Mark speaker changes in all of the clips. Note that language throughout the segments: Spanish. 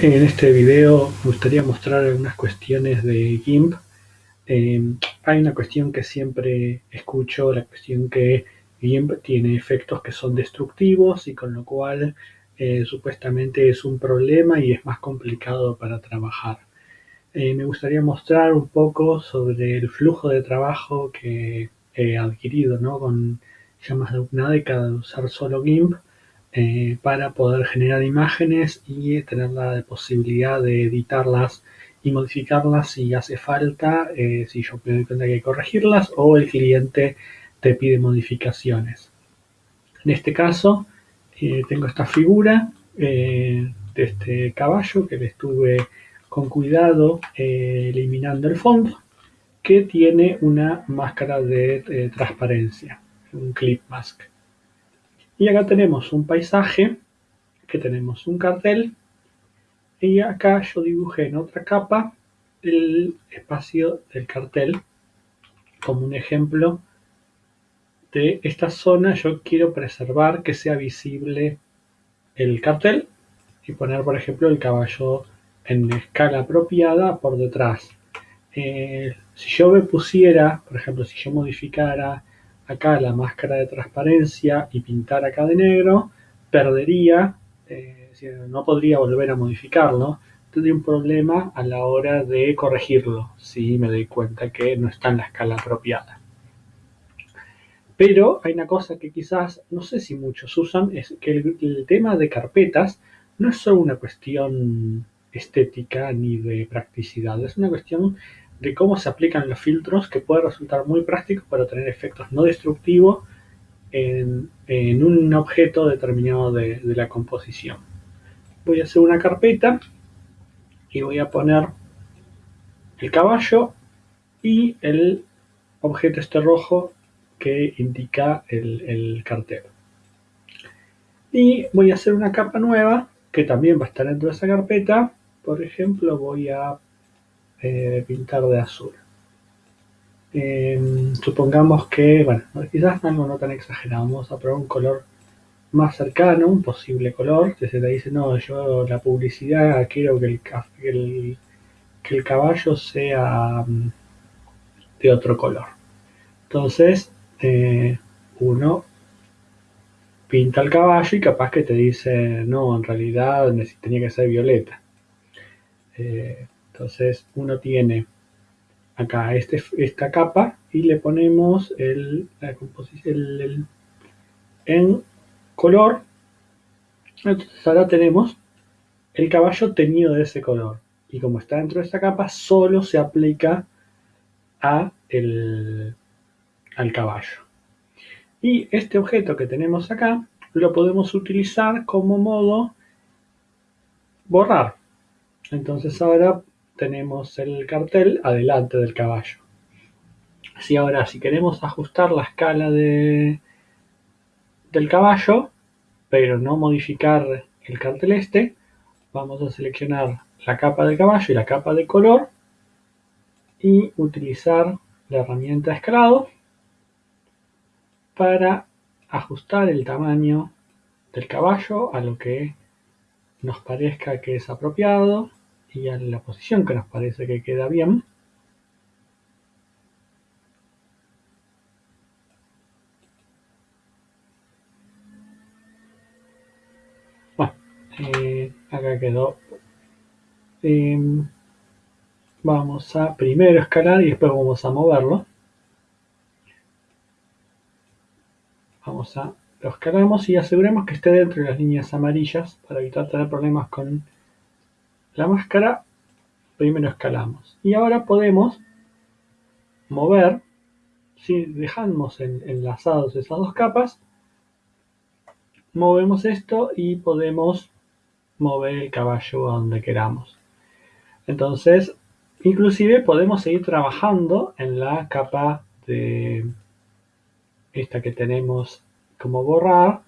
Speaker 1: En este video me gustaría mostrar algunas cuestiones de GIMP. Eh, hay una cuestión que siempre escucho, la cuestión que GIMP tiene efectos que son destructivos y con lo cual eh, supuestamente es un problema y es más complicado para trabajar. Eh, me gustaría mostrar un poco sobre el flujo de trabajo que he adquirido ¿no? con ya más de una década de usar solo GIMP eh, para poder generar imágenes y tener la posibilidad de editarlas y modificarlas si hace falta, eh, si yo me doy cuenta que hay que corregirlas o el cliente te pide modificaciones. En este caso eh, tengo esta figura de este caballo que le estuve con cuidado eliminando el fondo que tiene una máscara de transparencia, un clip mask. Y acá tenemos un paisaje, que tenemos un cartel, y acá yo dibujé en otra capa el espacio del cartel como un ejemplo de esta zona. Yo quiero preservar que sea visible el cartel y poner por ejemplo el caballo en escala apropiada por detrás. Eh, si yo me pusiera por ejemplo si yo modificara acá la máscara de transparencia y pintar acá de negro, perdería, eh, no podría volver a modificarlo, tendría un problema a la hora de corregirlo, si me doy cuenta que no está en la escala apropiada. Pero hay una cosa que quizás, no sé si muchos usan, es que el tema de carpetas no es solo una cuestión estética ni de practicidad, es una cuestión de cómo se aplican los filtros que puede resultar muy práctico para tener efectos no destructivos en, un objeto determinado de, la composición. Voy a hacer una carpeta y voy a poner el caballo y el objeto este rojo que indica el, el, cartel. Y voy a hacer una capa nueva que también va a estar dentro de esa carpeta. Por ejemplo, voy a eh, pintar de azul. Em, supongamos que, bueno, quizás algo no tan exagerado, vamos a probar un color más cercano, un posible color, que se le dice, no, yo la publicidad quiero que el, que el, caballo sea mm, de otro color. Entonces, eh, uno pinta el caballo y capaz que te dice, no, en realidad tenía que ser violeta. Eh, entonces uno tiene acá este, esta capa y le ponemos el, la composición en color. Entonces ahora tenemos el caballo teñido de ese color. Y como está dentro de esta capa, solo se aplica a el, al caballo. Y este objeto que tenemos acá lo podemos utilizar como modo borrar. Entonces ahora tenemos el cartel adelante del caballo. Así ahora, si queremos ajustar la escala de, del caballo, pero no modificar el cartel este, vamos a seleccionar la capa del caballo y la capa de color y utilizar la herramienta escalado para ajustar el tamaño del caballo a lo que nos parezca que es apropiado y a la posición que nos parece que queda bien. Bueno, eh, acá quedó. Em, vamos a primero escalar y después vamos a moverlo. Vamos a lo escalamos y aseguremos que esté dentro de las líneas amarillas para evitar tener problemas con la máscara, primero escalamos. Y ahora podemos mover, si dejamos enlazados esas dos capas, movemos esto y podemos mover el caballo a donde queramos. Entonces, inclusive podemos seguir trabajando en la capa de esta que tenemos como borrar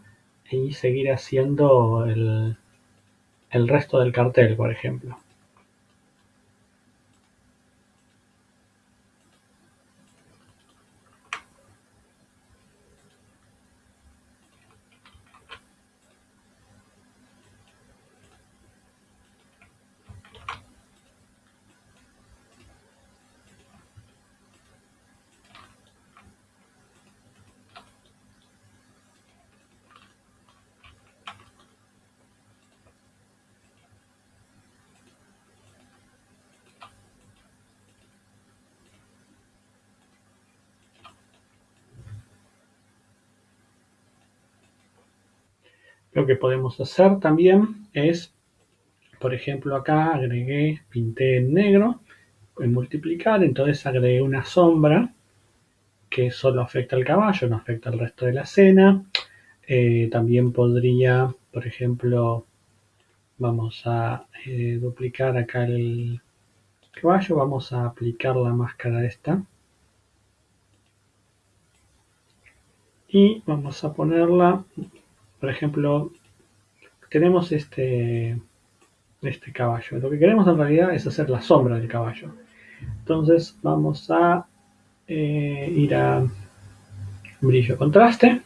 Speaker 1: y seguir haciendo el, el resto del cartel, por ejemplo. Lo que podemos hacer también es, por ejemplo, acá agregué, pinté en negro, en multiplicar, entonces agregué una sombra que solo afecta al caballo, no afecta al resto de la escena. Eh, también podría, por ejemplo, vamos a eh, duplicar acá el caballo, vamos a aplicar la máscara esta. Y vamos a ponerla, por ejemplo, tenemos este, este caballo. Lo que queremos en realidad es hacer la sombra del caballo. Entonces vamos a eh, ir a brillo contraste,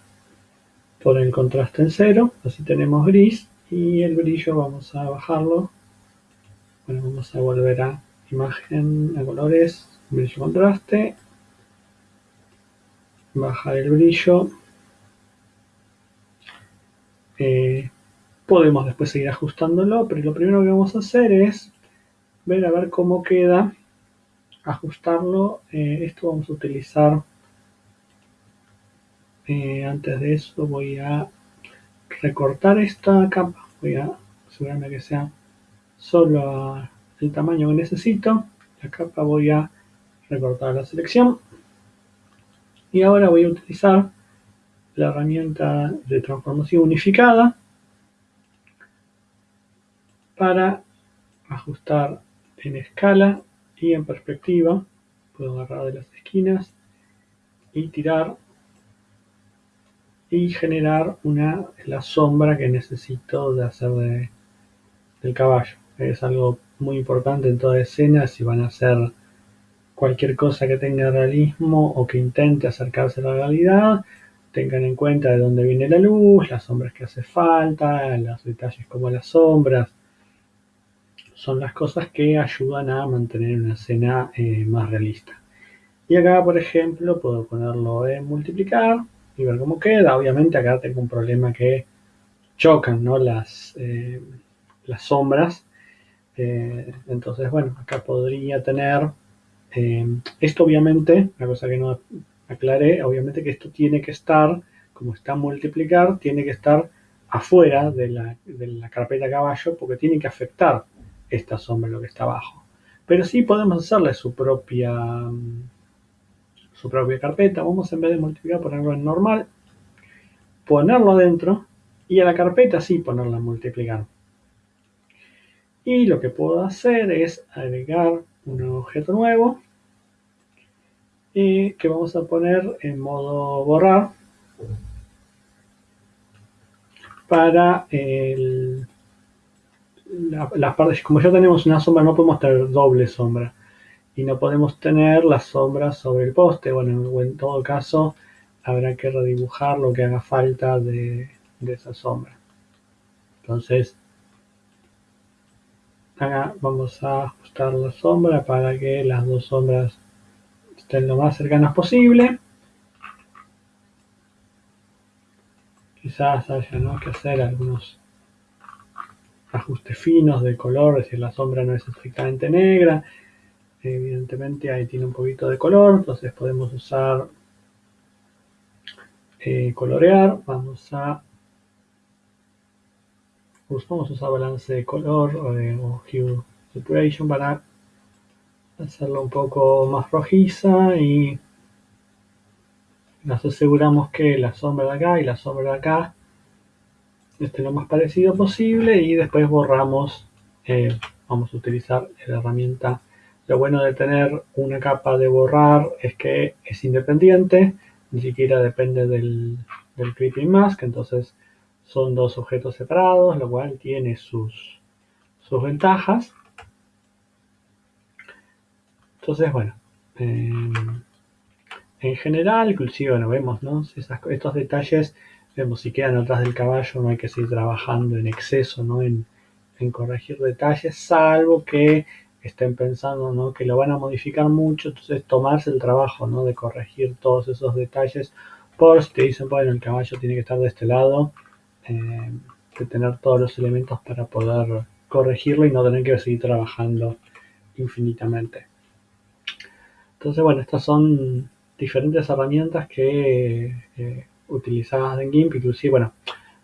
Speaker 1: poner el contraste en cero, así tenemos gris y el brillo vamos a bajarlo. Bueno, vamos a volver a imagen, a colores, brillo contraste, bajar el brillo. Eh, podemos después seguir ajustándolo, pero lo primero que vamos a hacer es ver a ver cómo queda, ajustarlo. Eh, esto vamos a utilizar, eh, antes de eso voy a recortar esta capa, voy a asegurarme que sea solo el tamaño que necesito. La capa voy a recortar la selección. Y ahora voy a utilizar la herramienta de transformación unificada para ajustar en escala y en perspectiva. Puedo agarrar de las esquinas y tirar y generar una, la sombra que necesito de hacer de, del caballo. Es algo muy importante en toda escena si van a hacer cualquier cosa que tenga realismo o que intente acercarse a la realidad, tengan en cuenta de dónde viene la luz, las sombras que hace falta, los detalles como las sombras, son las cosas que ayudan a mantener una escena eh, más realista. Y acá, por ejemplo, puedo ponerlo en multiplicar y ver cómo queda. Obviamente acá tengo un problema que chocan ¿no? las, eh, las sombras. Eh, entonces, bueno, acá podría tener... esto obviamente, una cosa que no aclaré, obviamente que esto tiene que estar, como está multiplicar, tiene que estar afuera de la, carpeta caballo porque tiene que afectar esta sombra lo que está abajo. Pero sí podemos hacerle su propia, su propia carpeta. Vamos en vez de multiplicar ponerlo en normal, ponerlo adentro y a la carpeta sí ponerla en multiplicar. Y lo que puedo hacer es agregar un objeto nuevo y que vamos a poner en modo borrar para el las partes, como ya tenemos una sombra, no podemos tener doble sombra. Y no podemos tener la sombra sobre el poste. Bueno, en todo caso, habrá que redibujar lo que haga falta de, esa sombra. Entonces, vamos a ajustar la sombra para que las dos sombras estén lo más cercanas posible. Quizás haya que hacer algunos ajustes finos de color, si la sombra no es estrictamente negra, evidentemente ahí tiene un poquito de color, entonces podemos usar eh, colorear, vamos a vamos a usar balance de color o, hue saturation para hacerlo un poco más rojiza y nos aseguramos que la sombra de acá y la sombra de acá este, lo más parecido posible y después borramos, eh, vamos a utilizar la herramienta. Lo bueno de tener una capa de borrar es que es independiente, ni siquiera depende del, del Creeping Mask, entonces son dos objetos separados, lo cual tiene sus, sus ventajas. Entonces, bueno, eh, en general, inclusive, bueno, vemos, ¿no? estos detalles Vemos, si quedan atrás del caballo no hay que seguir trabajando en exceso, ¿no? En, corregir detalles, salvo que estén pensando ¿no? que lo van a modificar mucho, entonces tomarse el trabajo ¿no? de corregir todos esos detalles, por si te dicen, bueno, el caballo tiene que estar de este lado, eh, de tener todos los elementos para poder corregirlo y no tener que seguir trabajando infinitamente. Entonces, bueno, estas son diferentes herramientas que eh, utilizadas en GIMP, inclusive, bueno,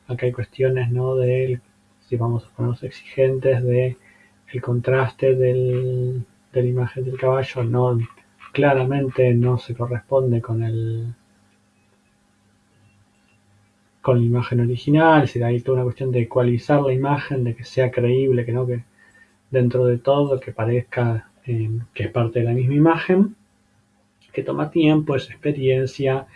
Speaker 1: acá hay cuestiones, ¿no? De, si vamos a ponernos exigentes, de el contraste del, de la imagen del caballo, no, claramente no se corresponde con el con la imagen original, si hay toda una cuestión de ecualizar la imagen, de que sea creíble, que no que dentro de todo, que parezca eh, que es parte de la misma imagen, que toma tiempo, es experiencia,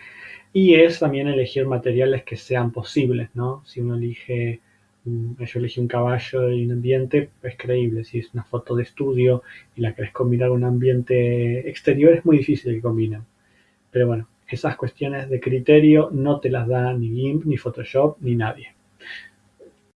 Speaker 1: y es también elegir materiales que sean posibles, ¿no? Si uno elige, yo elegí un caballo y un ambiente, es creíble. Si es una foto de estudio y la querés combinar con un ambiente exterior, es muy difícil que combinen. Pero bueno, esas cuestiones de criterio no te las da ni GIMP, ni Photoshop, ni nadie.